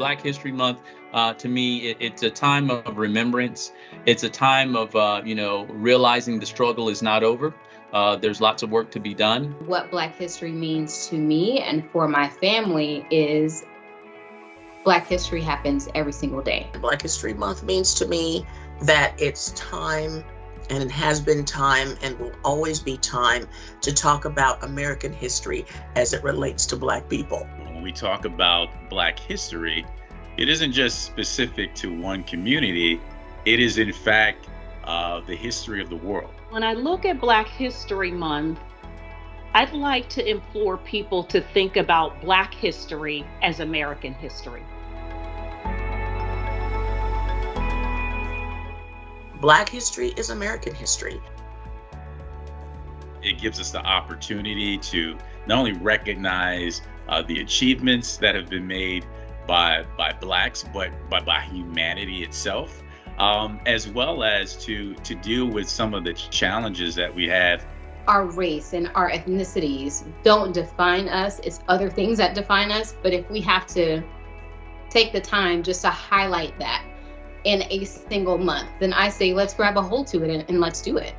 Black History Month, uh, to me, it, it's a time of remembrance. It's a time of, uh, you know, realizing the struggle is not over. Uh, there's lots of work to be done. What Black history means to me and for my family is Black history happens every single day. Black History Month means to me that it's time and it has been time and will always be time to talk about American history as it relates to Black people. When we talk about Black history, it isn't just specific to one community, it is in fact uh, the history of the world. When I look at Black History Month, I'd like to implore people to think about Black history as American history. Black history is American history. It gives us the opportunity to not only recognize uh, the achievements that have been made by by blacks, but by, by humanity itself, um, as well as to to deal with some of the challenges that we have. Our race and our ethnicities don't define us. It's other things that define us. But if we have to take the time just to highlight that in a single month, then I say let's grab a hold to it and, and let's do it.